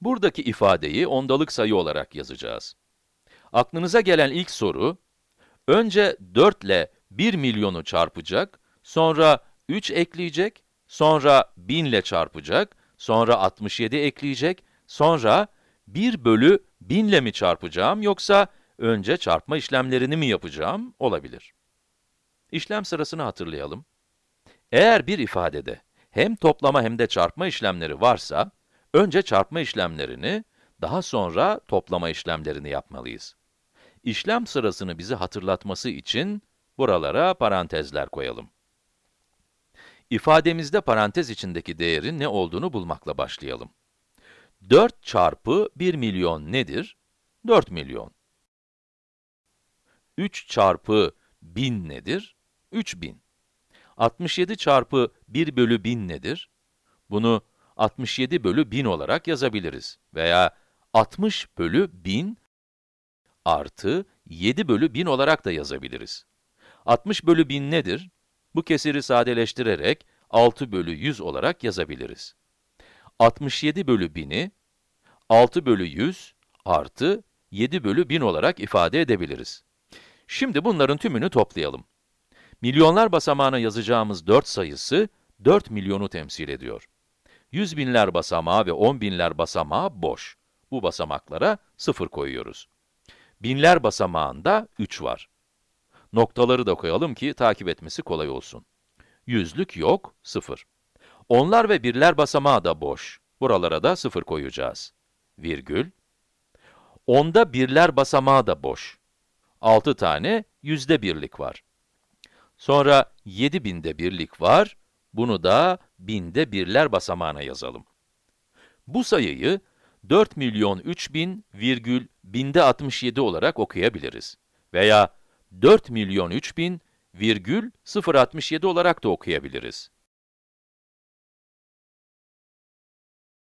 Buradaki ifadeyi ondalık sayı olarak yazacağız. Aklınıza gelen ilk soru, önce 4 ile 1 milyonu çarpacak, sonra 3 ekleyecek, sonra 1000 ile çarpacak, sonra 67 ekleyecek, sonra 1 bölü 1000 ile mi çarpacağım yoksa önce çarpma işlemlerini mi yapacağım olabilir. İşlem sırasını hatırlayalım. Eğer bir ifadede hem toplama hem de çarpma işlemleri varsa, önce çarpma işlemlerini, daha sonra toplama işlemlerini yapmalıyız. İşlem sırasını bizi hatırlatması için buralara parantezler koyalım. İfademizde parantez içindeki değerin ne olduğunu bulmakla başlayalım. 4 çarpı 1 milyon nedir? 4 milyon. 3 çarpı 1000 nedir? 3000. 67 çarpı 1 bölü 1000 nedir? Bunu 67 bölü 1000 olarak yazabiliriz. Veya 60 bölü 1000 artı 7 bölü 1000 olarak da yazabiliriz. 60 bölü 1000 nedir? Bu kesiri sadeleştirerek 6 bölü 100 olarak yazabiliriz. 67 bölü 1000'i 6 bölü 100 artı 7 bölü 1000 olarak ifade edebiliriz. Şimdi bunların tümünü toplayalım. Milyonlar basamağına yazacağımız 4 sayısı 4 milyonu temsil ediyor. Yüz binler basamağı ve on binler basamağı boş. Bu basamaklara 0 koyuyoruz. Binler basamağında 3 var. Noktaları da koyalım ki takip etmesi kolay olsun. Yüzlük yok, 0. Onlar ve birler basamağı da boş. Buralara da 0 koyacağız. Virgül. Onda birler basamağı da boş. 6 tane yüzde birlik var. Sonra 7000'de birlik var, bunu da binde birler basamağına yazalım. Bu sayıyı 4 milyon 3000 virgül binde 67 olarak okuyabiliriz. Veya 4 milyon 3000 virgül 067 olarak da okuyabiliriz.